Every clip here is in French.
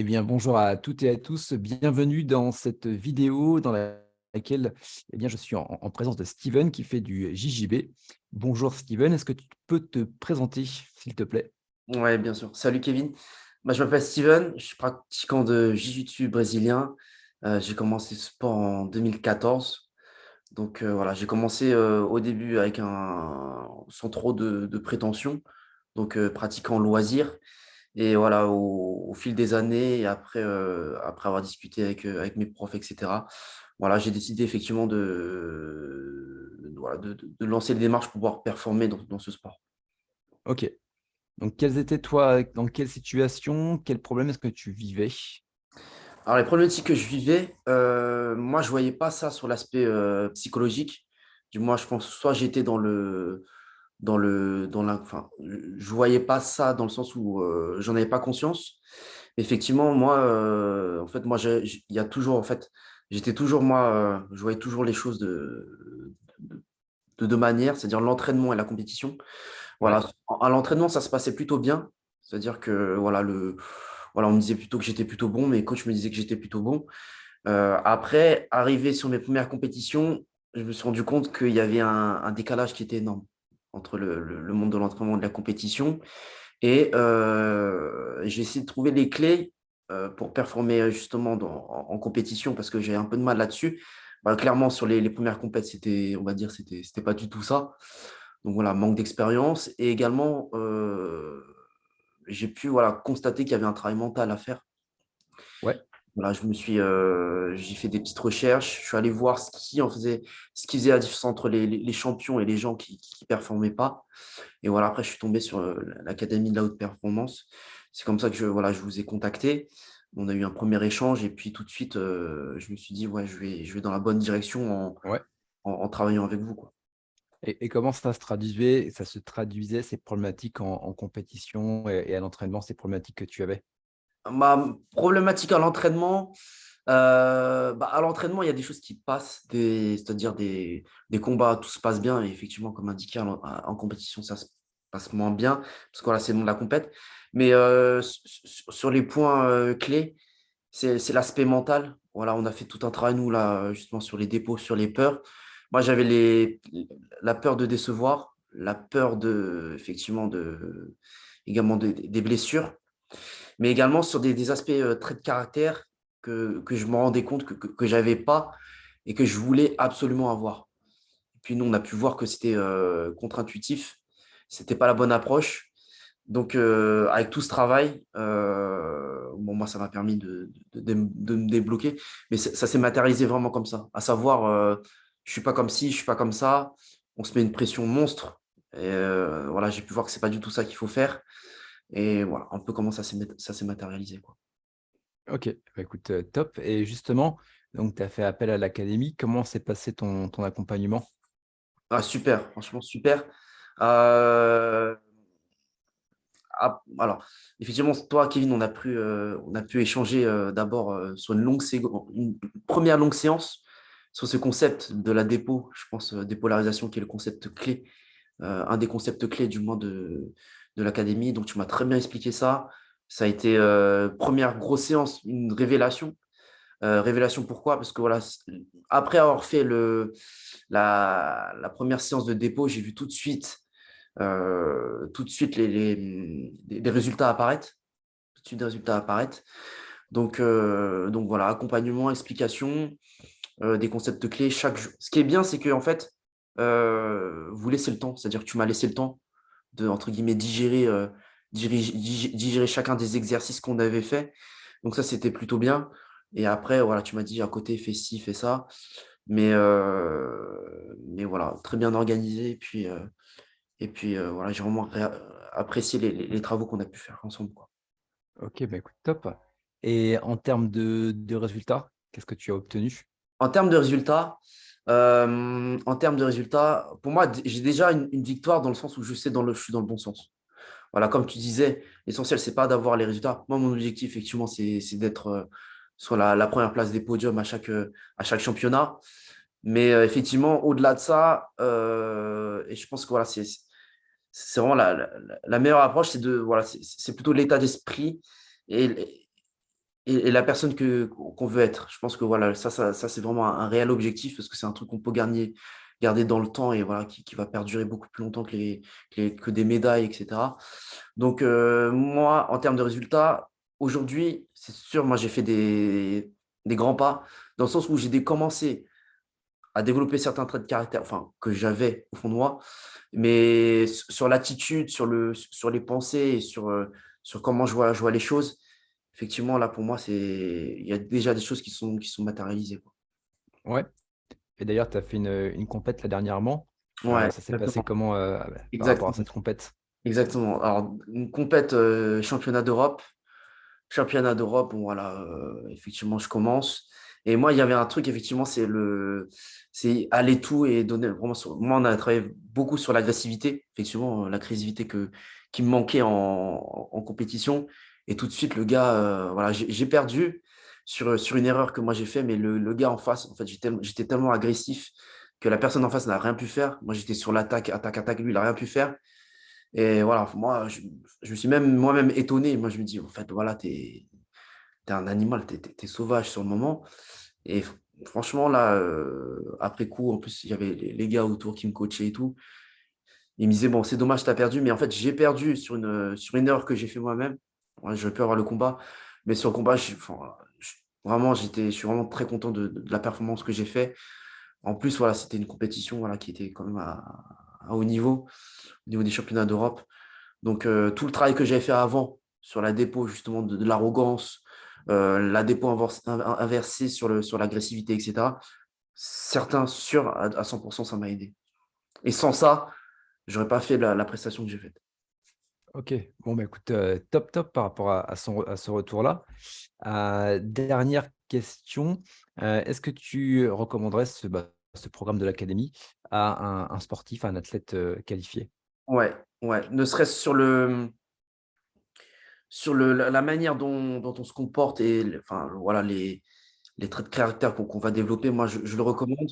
Eh bien, bonjour à toutes et à tous. Bienvenue dans cette vidéo dans laquelle eh bien, je suis en, présence de Steven qui fait du JJB. Bonjour Steven, est-ce que tu peux te présenter, s'il te plaît? Oui, bien sûr. Salut Kevin. Bah, je m'appelle Steven, je suis pratiquant de Jiu-Jitsu brésilien. Euh, j'ai commencé ce sport en 2014. Donc euh, voilà, j'ai commencé euh, au début avec un sans trop de, de prétention, donc pratiquant loisir. Et voilà, au, fil des années, et après, euh, après avoir discuté avec, euh, avec mes profs, etc., voilà, j'ai décidé effectivement de, de, de, lancer les démarches pour pouvoir performer dans, dans ce sport. Ok. Donc, quelles étaient, toi, dans quelle situation, quels problèmes est-ce que tu vivais? Alors, les problématiques que je vivais, euh, moi, je ne voyais pas ça sur l'aspect psychologique. Du moins, je pense, soit j'étais dans le, dans le dans la enfin je voyais pas ça dans le sens où euh, j'en avais pas conscience. Effectivement moi euh, en fait moi il y a toujours en fait j'étais toujours moi euh, je voyais toujours les choses de de deux manières c'est-à-dire l'entraînement et la compétition. Voilà à l'entraînement ça se passait plutôt bien. C'est-à-dire que voilà le voilà on me disait plutôt que j'étais plutôt bon mes coachs me disaient que j'étais plutôt bon. Après arrivé sur mes premières compétitions je me suis rendu compte qu'il y avait un décalage qui était énorme entre le, monde de l'entraînement et de la compétition. Et euh, j'ai essayé de trouver les clés euh, pour performer justement en, compétition parce que j'ai un peu de mal là-dessus. Bah, clairement, sur les, premières compétitions, c'était, on va dire, c'était, c'était pas du tout ça. Donc voilà, manque d'expérience. Et également, euh, j'ai pu voilà, constater qu'il y avait un travail mental à faire. Ouais. Voilà, je me suis, euh, j'ai fait des petites recherches. Je suis allé voir ce qui en faisait, ce qui faisait la différence entre les, champions et les gens qui ne performaient pas. Et voilà, après, je suis tombé sur euh, l'académie de la haute performance. C'est comme ça que je, voilà, je vous ai contacté. On a eu un premier échange et puis tout de suite, euh, je me suis dit, ouais, je vais, je vais dans la bonne direction en, en, travaillant avec vous. Quoi. Et, comment ça se traduisait, ça se traduisait ces problématiques en, compétition et à l'entraînement, ces problématiques que tu avais? Ma problématique à l'entraînement, euh, bah, à l'entraînement, il y a des choses qui passent, c'est-à-dire des, combats, tout se passe bien. Et effectivement, comme indiqué, en, compétition, ça se passe moins bien, parce que voilà, c'est le monde de la compète. Mais euh, sur les points euh, clés, c'est l'aspect mental. Voilà, on a fait tout un travail, nous, là, justement, sur les dépôts, sur les peurs. Moi, j'avais la peur de décevoir, la peur de, effectivement, de, également des blessures mais également sur des, aspects euh, traits de caractère que, je me rendais compte que, que, je n'avais pas et que je voulais absolument avoir. Et puis nous, on a pu voir que c'était euh, contre-intuitif, ce n'était pas la bonne approche. Donc, euh, avec tout ce travail, bon, moi, ça m'a permis de, de, me débloquer. Mais ça s'est matérialisé vraiment comme ça. À savoir, je ne suis pas comme ci, je ne suis pas comme ça. On se met une pression monstre. Et voilà, j'ai pu voir que ce n'est pas du tout ça qu'il faut faire. Et voilà, un peu comment ça s'est matérialisé. Quoi. Ok, bah, écoute, euh, top. Et justement, donc tu as fait appel à l'académie. Comment s'est passé ton, ton accompagnement? Ah, Super, franchement super. Euh, ah, alors, effectivement, toi, Kevin, on a pu, euh, on a pu échanger d'abord sur une, longue une première longue séance sur ce concept de la dépôt, je pense, dépolarisation, qui est le concept clé, un des concepts clés du moins de, de l'académie. Donc, tu m'as très bien expliqué ça. Ça a été euh, première grosse séance, une révélation. Euh, révélation pourquoi? Parce que voilà, après avoir fait le, la, première séance de dépôt, j'ai vu tout de suite, euh, tout de suite les, les, résultats apparaître. Tout de suite des résultats apparaître. Donc, donc voilà, accompagnement, explication, des concepts clés chaque jour. Ce qui est bien, c'est que en fait, vous laissez le temps, c'est-à-dire que tu m'as laissé le temps de entre guillemets digérer, euh, digérer, chacun des exercices qu'on avait fait. Donc ça, c'était plutôt bien. Et après, voilà, tu m'as dit à côté, fais ci, fais ça. Mais, euh, mais voilà, très bien organisé. Et puis, euh, et puis voilà, j'ai vraiment apprécié les, travaux qu'on a pu faire ensemble. Quoi. Ok, bah écoute, top. Et en termes de, de résultats, qu'est-ce que tu as obtenu? En termes de résultats, euh, en termes de résultats, pour moi, j'ai déjà une, victoire dans le sens où je sais dans le, je suis dans le bon sens. Voilà, comme tu disais, l'essentiel, ce n'est pas d'avoir les résultats. Moi, mon objectif, effectivement, c'est d'être euh, sur la, première place des podiums à chaque, à chaque championnat. Mais euh, effectivement, au-delà de ça, et je pense que voilà, c'est vraiment la, la, meilleure approche, c'est voilà, c'est plutôt l'état d'esprit et, et, la personne qu'on veut être. Je pense que voilà, ça, ça, c'est vraiment un, réel objectif parce que c'est un truc qu'on peut garder, garder dans le temps et voilà, qui, va perdurer beaucoup plus longtemps que, les, que, des médailles, etc. Donc, euh, moi, en termes de résultats, aujourd'hui, c'est sûr, moi, j'ai fait des, des, grands pas dans le sens où j'ai commencé à développer certains traits de caractère, enfin, que j'avais au fond de moi, mais sur l'attitude, sur, le, sur les pensées sur, euh, sur comment je vois, je vois les choses, effectivement, là, pour moi, il y a déjà des choses qui sont, qui sont matérialisées. Quoi. Ouais. Et d'ailleurs, tu as fait une, une compète là dernièrement. Euh, ouais, ça s'est passé comment euh, rapport à cette compète? Exactement. Alors, une compète euh, championnat d'Europe. Championnat d'Europe, bon, voilà, effectivement, je commence. Et moi, il y avait un truc, effectivement, c'est le, c'est aller tout et donner vraiment. moi, on a travaillé beaucoup sur l'agressivité, effectivement, l'agressivité que qui me manquait en, en, compétition. Et tout de suite, le gars, euh, voilà, j'ai perdu sur, sur une erreur que moi j'ai fait, mais le, le, gars en face, en fait, j'étais tellement agressif que la personne en face n'a rien pu faire. Moi, j'étais sur l'attaque, attaque, attaque, lui, il n'a rien pu faire. Et voilà, moi, je, je me suis même moi-même étonné. Moi, je me dis, en fait, voilà, tu es, es, un animal, tu sauvage sur le moment. Et franchement, là, euh, après coup, en plus, il y avait les, les, gars autour qui me coachaient et tout. Ils me disaient, bon, c'est dommage, tu as perdu. Mais en fait, j'ai perdu sur une, sur une erreur que j'ai fait moi-même je peux avoir le combat. Mais sur le combat, je, suis vraiment très content de, la performance que j'ai fait. En plus, voilà, c'était une compétition voilà, qui était quand même à, haut niveau, au niveau des championnats d'Europe. Donc, euh, tout le travail que j'avais fait avant sur la dépôt, justement, de, l'arrogance, euh, la dépôt inversée sur l'agressivité, sur etc., certains sûrs à, 100%, ça m'a aidé. Et sans ça, je n'aurais pas fait la prestation que j'ai faite. Ok, bon, bah, écoute, top, top par rapport à, ce retour-là. dernière question, est-ce que tu recommanderais ce, bah, ce programme de l'académie à un, sportif, à un athlète qualifié? Ouais, ouais, ne serait-ce sur le sur le, la manière dont, on se comporte et enfin, voilà, les, traits de caractère qu'on va développer, moi je, le recommande.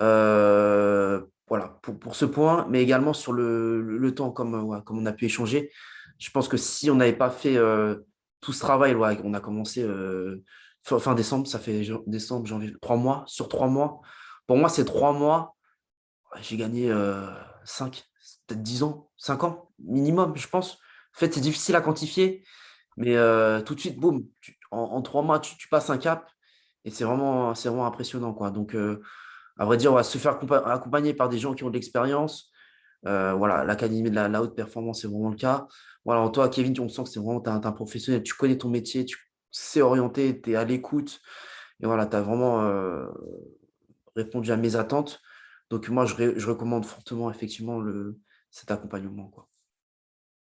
Euh, voilà, pour, pour, ce point, mais également sur le, le temps, comme, comme on a pu échanger. Je pense que si on n'avait pas fait euh, tout ce travail, on a commencé euh, fin décembre, ça fait décembre, janvier, trois mois, sur trois mois. Pour moi, c'est trois mois, j'ai gagné euh, cinq, peut-être dix ans, cinq ans minimum, je pense. En fait, c'est difficile à quantifier, mais tout de suite, boum, en, trois mois, tu, tu, passes un cap et c'est vraiment, vraiment impressionnant. Quoi. Donc, à vrai dire, on va se faire accompagner par des gens qui ont de l'expérience. Euh, voilà, l'académie de la, haute performance, c'est vraiment le cas. Voilà, toi, Kevin, on sent que c'est vraiment un, un, professionnel, tu connais ton métier, tu sais orienter, tu es à l'écoute. Et voilà, tu as vraiment euh, répondu à mes attentes. Donc, moi, je, recommande fortement, effectivement, le, cet accompagnement. Quoi.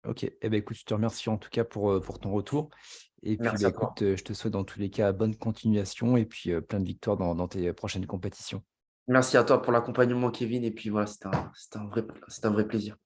Ok, eh ben, écoute, je te remercie en tout cas pour, euh, pour ton retour. Et puis, bah, écoute, je te souhaite dans tous les cas bonne continuation et puis plein de victoires dans tes prochaines compétitions. Merci à toi pour l'accompagnement, Kevin. Et puis voilà, c'était un, un, un vrai plaisir.